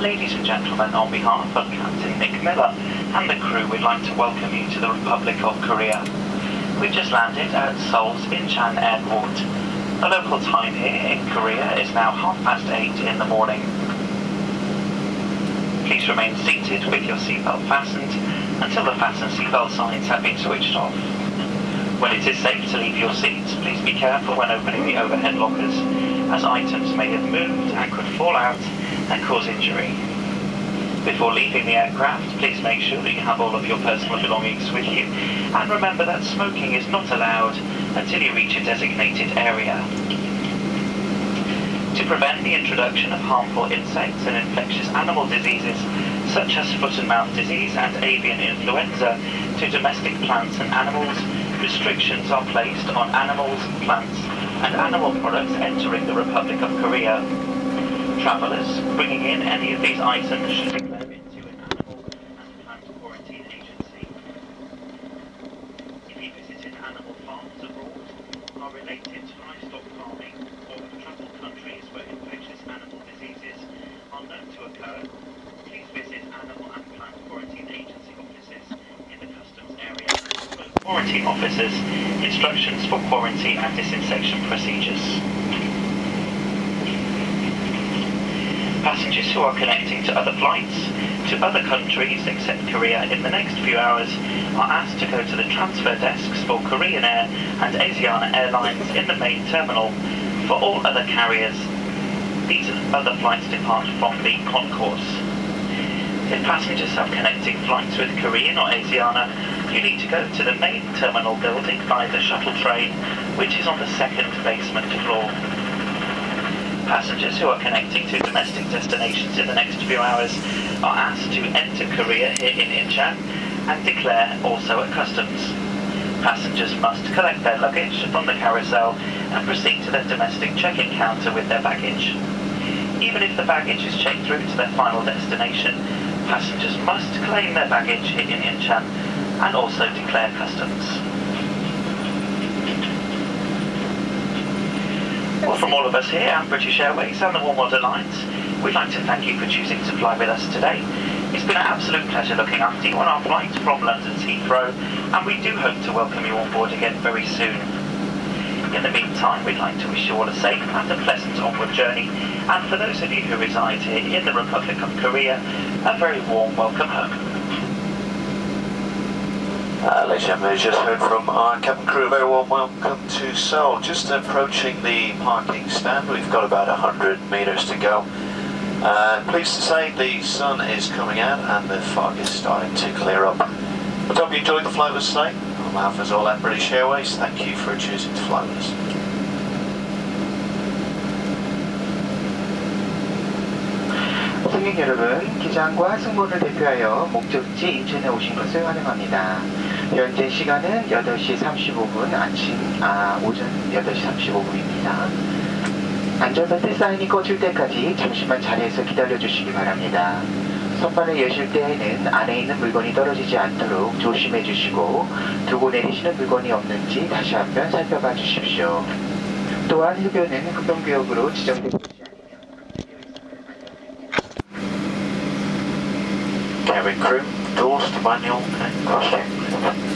Ladies and gentlemen, on behalf of Captain Nick Miller and the crew, we'd like to welcome you to the Republic of Korea. We've just landed at Seoul's Incheon Airport. The local time here in Korea is now half past eight in the morning. Please remain seated with your seatbelt fastened until the fasten seatbelt signs have been switched off. When it is safe to leave your seats, please be careful when opening the overhead lockers, as items may have moved and could fall out and cause injury. Before leaving the aircraft, please make sure that you have all of your personal belongings with you, and remember that smoking is not allowed until you reach a designated area. To prevent the introduction of harmful insects and infectious animal diseases, such as foot and mouth disease and avian influenza, to domestic plants and animals, restrictions are placed on animals, plants, and animal products entering the Republic of Korea. Travelers bringing in any of these items should declare it to an animal and plant quarantine agency. If you visited animal farms abroad, are related to livestock farming, or have traveled countries where infectious animal diseases are known to occur, please visit animal and plant quarantine agency offices in the customs area. Quarantine officers, instructions for quarantine and disinfection procedures. Passengers who are connecting to other flights to other countries except Korea in the next few hours are asked to go to the transfer desks for Korean Air and Asiana Airlines in the main terminal. For all other carriers, these other flights depart from the concourse. If passengers have connecting flights with Korean or Asiana, you need to go to the main terminal building by the shuttle train, which is on the second basement floor. Passengers who are connecting to domestic destinations in the next few hours are asked to enter Korea here in Incheon and declare also at customs. Passengers must collect their luggage from the carousel and proceed to their domestic check-in counter with their baggage. Even if the baggage is checked through to their final destination, passengers must claim their baggage in Incheon and also declare customs. Well, from all of us here at British Airways and the Warm Water Lines, we'd like to thank you for choosing to fly with us today. It's been an absolute pleasure looking after you on our flight from London to Heathrow, and we do hope to welcome you on board again very soon. In the meantime, we'd like to wish you all a safe and a pleasant onward journey, and for those of you who reside here in the Republic of Korea, a very warm welcome home. Uh, ladies and gentlemen, just heard from our cabin crew. Very warm welcome to Seoul. Just approaching the parking stand. We've got about 100 metres to go. Uh, pleased to say the sun is coming out and the fog is starting to clear up. I hope you enjoyed the flight with us today. On behalf of all at British Airways, thank you for choosing to fly with us. 승객 여러분, 기장과 승무원을 대표하여 목적지 인천에 오신 것을 환영합니다. 현재 시간은 8시 35분 아침, 아, 오전 8시 35분입니다. 안전벨트 사인이 꺼질 때까지 잠시만 자리에서 기다려 주시기 바랍니다. 선반을 여실 때에는 안에 있는 물건이 떨어지지 않도록 조심해 주시고 두고 내리시는 물건이 없는지 다시 한번 살펴봐 주십시오. 또한 흡연은 흡연구역으로 지정된 곳이 cabin crew, doors to manual and cross check.